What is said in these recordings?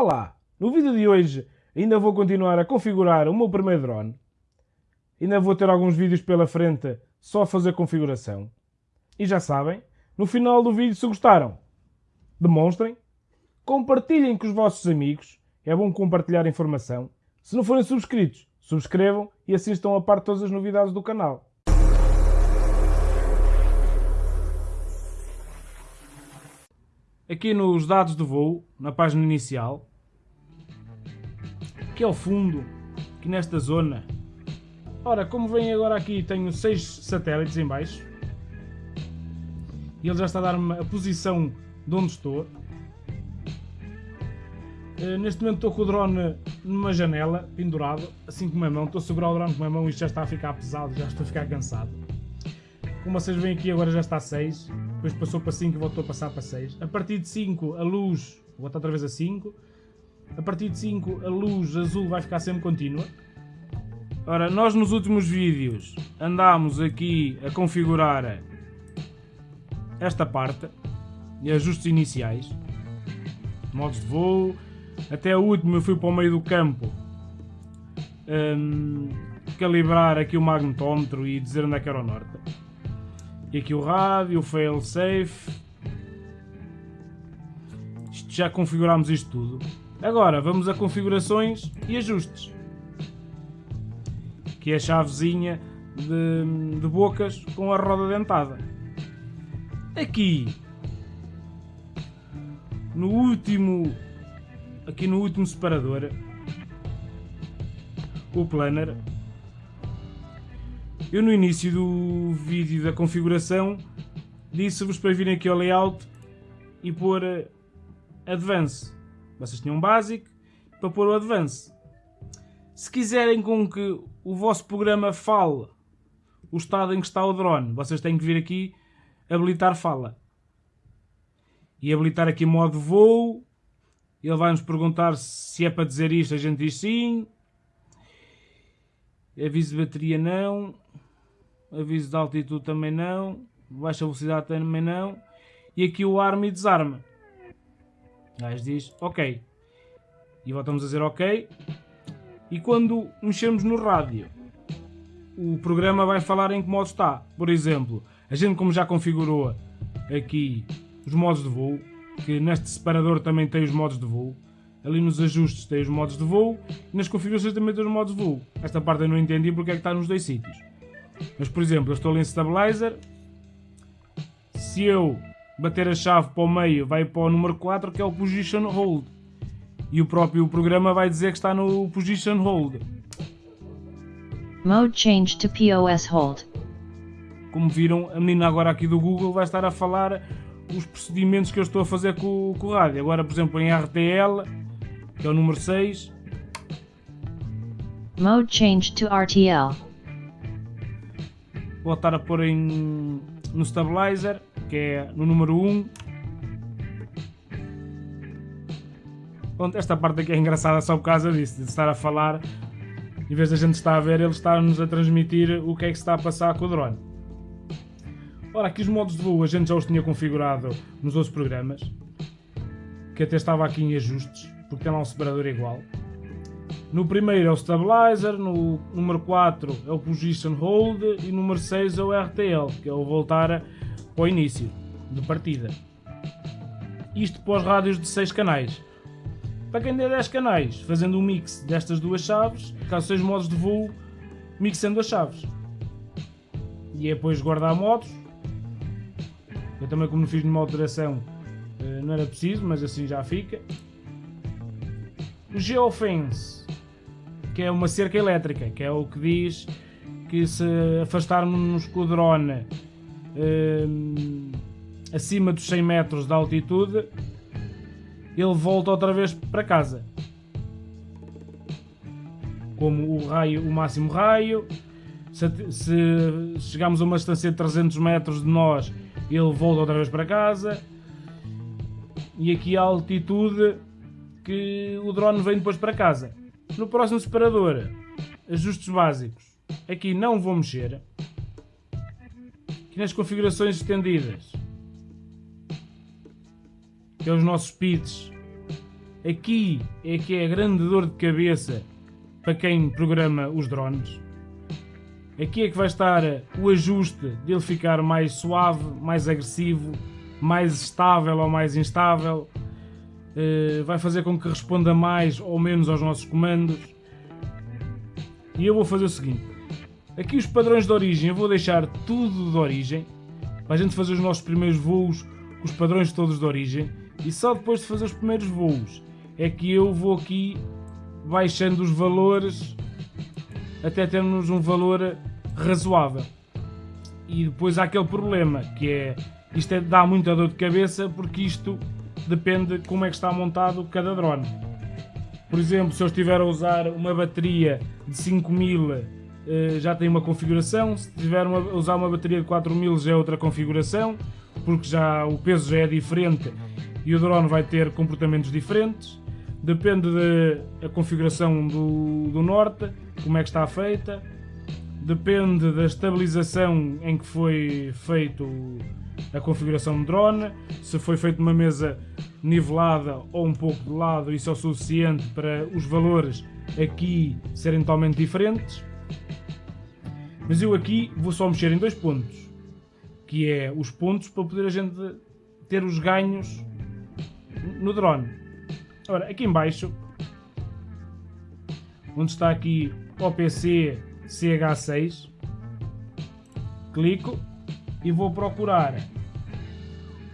Olá! No vídeo de hoje ainda vou continuar a configurar o meu primeiro drone. Ainda vou ter alguns vídeos pela frente só a fazer configuração. E já sabem, no final do vídeo se gostaram, demonstrem, compartilhem com os vossos amigos, é bom compartilhar informação. Se não forem subscritos, subscrevam e estão a par de todas as novidades do canal. Aqui nos dados de voo, na página inicial, que é o fundo, aqui nesta zona. Ora, como vem agora aqui, tenho seis satélites em baixo. E ele já está a dar-me a posição de onde estou. Uh, neste momento estou com o drone numa janela, pendurado, assim com uma mão. Estou a segurar o drone com uma mão e já está a ficar pesado, já estou a ficar cansado. Como vocês veem aqui, agora já está a 6 depois passou para 5 e voltou a passar para 6. A partir de 5 a luz, volta outra vez a 5. A partir de 5 a luz azul vai ficar sempre contínua. Ora, nós nos últimos vídeos andámos aqui a configurar esta parte e ajustes iniciais, modos de voo, até o último eu fui para o meio do campo um, calibrar aqui o magnetómetro e dizer onde é que era o norte. E aqui o rádio, o fail safe. Isto, já configurámos isto tudo. Agora vamos a configurações e ajustes. Que é a chavezinha de, de bocas com a roda dentada. Aqui no último aqui no último separador o planner eu no início do vídeo da configuração disse-vos para virem aqui ao layout e pôr eh, Advance. Vocês tinham um básico para pôr o Advance. Se quiserem com que o vosso programa fale o estado em que está o drone, vocês têm que vir aqui habilitar fala. E habilitar aqui modo voo. Ele vai nos perguntar se é para dizer isto, a gente diz sim. Aviso de bateria não. Aviso de altitude também não. Baixa velocidade também não. E aqui o arma e desarma. Gajo diz ok. E voltamos a dizer ok. E quando mexermos no rádio, o programa vai falar em que modo está. Por exemplo, a gente como já configurou aqui os modos de voo, que neste separador também tem os modos de voo, ali nos ajustes tem os modos de voo e nas configurações também tem os modos de voo. Esta parte eu não entendi porque é que está nos dois sítios. Mas por exemplo, eu estou ali em Stabilizer, se eu bater a chave para o meio vai para o número 4 que é o Position Hold. E o próprio programa vai dizer que está no Position Hold. Mode change to POS hold. Como viram, a menina agora aqui do Google vai estar a falar os procedimentos que eu estou a fazer com, com o rádio. Agora, por exemplo, em RTL, que é o número 6. Mode change to RTL. Vou estar a pôr em, no Stabilizer, que é no número 1. Pronto, esta parte aqui é engraçada só por causa disso, de estar a falar, em vez da gente estar a ver, ele está-nos a transmitir o que é que se está a passar com o drone. Ora, aqui os modos de voo a gente já os tinha configurado nos outros programas, que até estava aqui em ajustes, porque tem lá um separador igual. No primeiro é o Stabilizer, no número 4 é o Position Hold e no número 6 é o RTL, que é o voltar para o início de partida. Isto para os rádios de 6 canais. Para quem der 10 canais, fazendo um mix destas duas chaves, caso seja modos de voo, mixando as chaves. E é depois guardar modos. Eu também como não fiz nenhuma alteração eh, não era preciso, mas assim já fica. O Geofence, que é uma cerca elétrica, que é o que diz que se afastarmos com o drone acima dos 100 metros de altitude, ele volta outra vez para casa. Como o raio, o máximo raio, se, se chegarmos a uma distância de 300 metros de nós, ele volta outra vez para casa. E aqui a altitude que o drone vem depois para casa. No próximo separador, ajustes básicos. Aqui não vou mexer. Nas configurações estendidas, que é os nossos speeds. Aqui é que é a grande dor de cabeça para quem programa os drones. Aqui é que vai estar o ajuste dele ficar mais suave, mais agressivo, mais estável ou mais instável. Uh, vai fazer com que responda mais ou menos aos nossos comandos. E eu vou fazer o seguinte. Aqui os padrões de origem, eu vou deixar tudo de origem. Para a gente fazer os nossos primeiros voos os padrões todos de origem. E só depois de fazer os primeiros voos é que eu vou aqui baixando os valores até termos um valor razoável. E depois há aquele problema que é isto é, dá muita dor de cabeça porque isto depende de como é que está montado cada drone. Por exemplo, se eu estiver a usar uma bateria de 5000 eh, já tem uma configuração, se estiver a usar uma bateria de 4000 já é outra configuração, porque já o peso já é diferente e o drone vai ter comportamentos diferentes. Depende da configuração do, do norte, como é que está feita. Depende da estabilização em que foi feito a configuração do drone. Se foi feito uma mesa nivelada ou um pouco de lado, isso é o suficiente para os valores aqui serem totalmente diferentes. Mas eu aqui vou só mexer em dois pontos, que é os pontos para poder a gente ter os ganhos no drone. Ora, aqui em baixo, onde está aqui OPC CH6, clico e vou procurar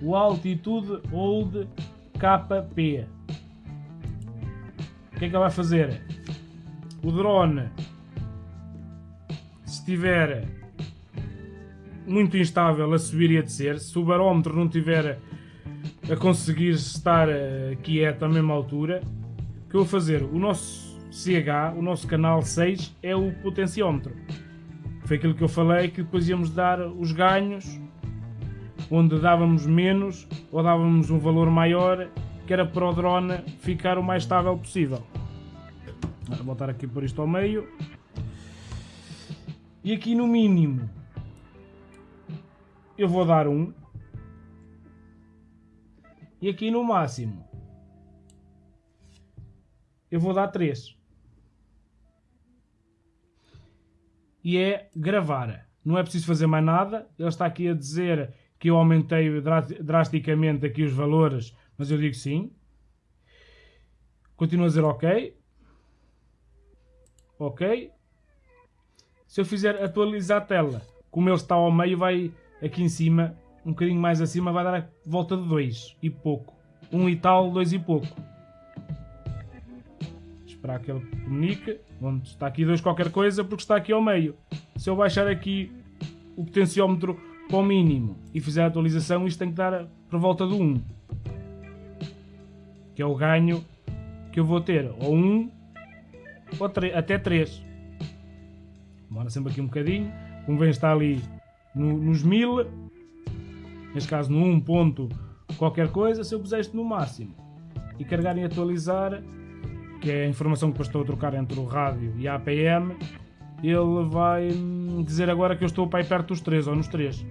o Altitude Hold KP. O que é que ele vai fazer? O drone, estiver muito instável a subir e a descer, se o barómetro não estiver a conseguir estar quieto à mesma altura, o que eu vou fazer? O nosso CH, o nosso canal 6, é o potenciómetro. Foi aquilo que eu falei que depois íamos dar os ganhos, onde dávamos menos ou dávamos um valor maior, que era para o drone ficar o mais estável possível. Vou voltar aqui por isto ao meio. E aqui no mínimo eu vou dar um e aqui no máximo eu vou dar 3. E é gravar. Não é preciso fazer mais nada. Ele está aqui a dizer que eu aumentei drasticamente aqui os valores, mas eu digo sim. Continuo a dizer ok. Ok. Se eu fizer atualizar a tela, como ele está ao meio, vai aqui em cima um bocadinho mais acima vai dar a volta de 2 e pouco. 1 um e tal, 2 e pouco. Esperar que ele comunique. Onde está aqui 2 qualquer coisa porque está aqui ao meio. Se eu baixar aqui o potenciómetro para o mínimo e fizer a atualização, isto tem que dar por volta do 1. Um, que é o ganho que eu vou ter. Ou 1 um, ou até 3. Demora sempre aqui um bocadinho. Como vem está ali no, nos 1000 neste caso no 1 ponto qualquer coisa, se eu puser isto no máximo e carregar em atualizar, que é a informação que depois estou a trocar entre o rádio e a APM, ele vai dizer agora que eu estou para aí perto dos 3 ou nos 3.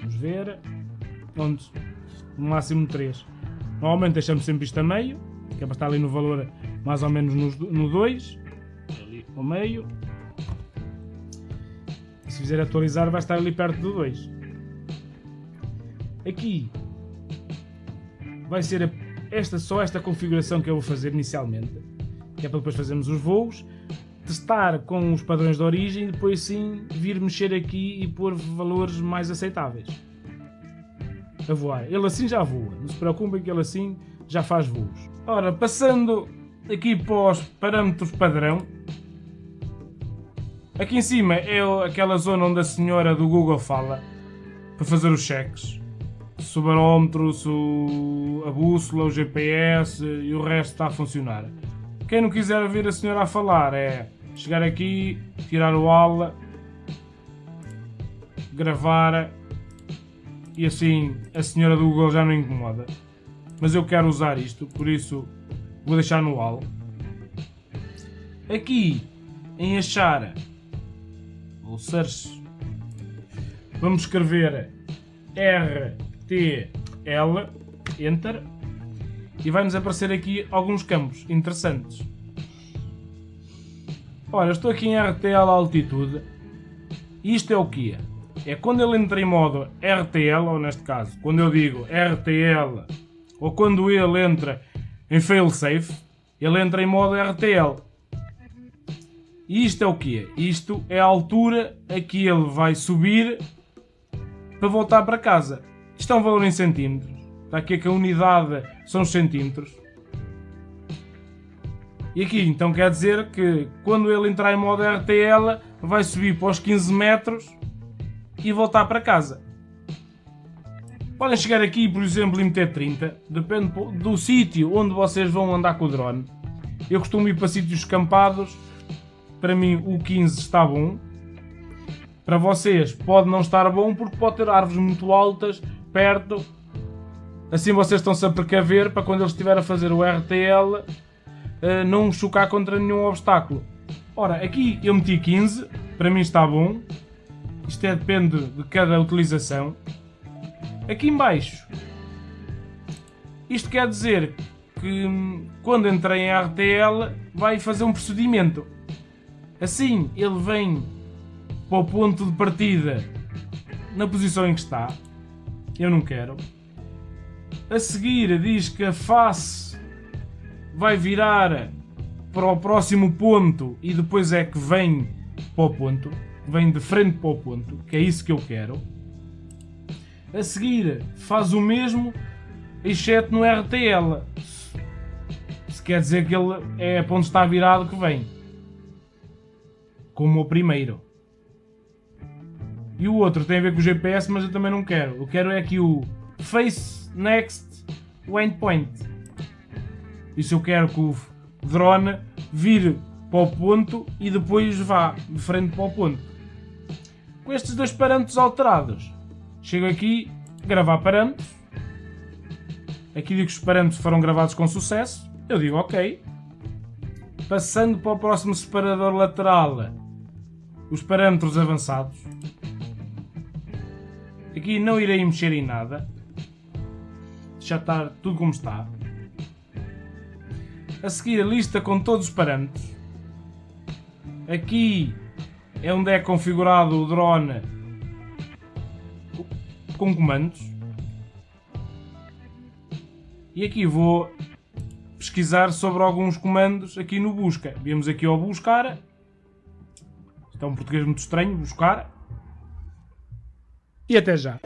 Vamos ver. Onde? No máximo 3. Normalmente deixamos sempre isto a meio, que é para estar ali no valor mais ou menos no 2. Ao meio. Se fizer atualizar vai estar ali perto do 2. Aqui vai ser esta, só esta configuração que eu vou fazer inicialmente, que é para depois fazermos os voos, testar com os padrões de origem e depois sim vir mexer aqui e pôr valores mais aceitáveis. A voar. Ele assim já voa, não se preocupem que ele assim já faz voos. Ora, passando aqui para os parâmetros padrão, aqui em cima é aquela zona onde a senhora do Google fala para fazer os cheques se o barómetro, se a bússola, o GPS e o resto está a funcionar. Quem não quiser ouvir a senhora a falar é chegar aqui, tirar o aula, gravar e assim a senhora do Google já não incomoda. Mas eu quero usar isto, por isso vou deixar no AL. Aqui em achar ou search vamos escrever R T, L, Enter. e vai-nos aparecer aqui alguns campos interessantes. Ora, estou aqui em RTL altitude. Isto é o que é? quando ele entra em modo RTL, ou neste caso, quando eu digo RTL, ou quando ele entra em failsafe, ele entra em modo RTL. Isto é o que? Isto é a altura a que ele vai subir para voltar para casa. Isto é um valor em centímetros. Está aqui que a unidade são os centímetros. E aqui então quer dizer que quando ele entrar em modo RTL vai subir para os 15 metros e voltar para casa. Podem chegar aqui, por exemplo, e meter 30, depende do sítio onde vocês vão andar com o drone. Eu costumo ir para sítios campados, para mim o 15 está bom. Para vocês pode não estar bom porque pode ter árvores muito altas perto. Assim vocês estão-se a precaver para quando ele estiver a fazer o RTL uh, não chocar contra nenhum obstáculo. Ora, aqui eu meti 15, para mim está bom. Isto é, depende de cada utilização. Aqui em baixo, isto quer dizer que hum, quando entrei em RTL vai fazer um procedimento. Assim ele vem para o ponto de partida na posição em que está. Eu não quero. A seguir diz que a face vai virar para o próximo ponto e depois é que vem para o ponto, vem de frente para o ponto, que é isso que eu quero. A seguir faz o mesmo, exceto no RTL. Se quer dizer que ele é para onde está virado que vem. Como o primeiro. E o outro tem a ver com o GPS, mas eu também não quero. Eu quero é aqui o Face Next Waypoint. Isso eu quero que o drone vire para o ponto e depois vá de frente para o ponto. Com estes dois parâmetros alterados, chego aqui, gravar parâmetros. Aqui digo que os parâmetros foram gravados com sucesso. Eu digo OK. Passando para o próximo separador lateral, os parâmetros avançados. Aqui não irei mexer em nada. Já está tudo como está. A seguir a lista com todos os parâmetros. Aqui é onde é configurado o drone com comandos. E aqui vou pesquisar sobre alguns comandos aqui no busca. Vemos aqui ao buscar. Isto é um português muito estranho, buscar. E até já.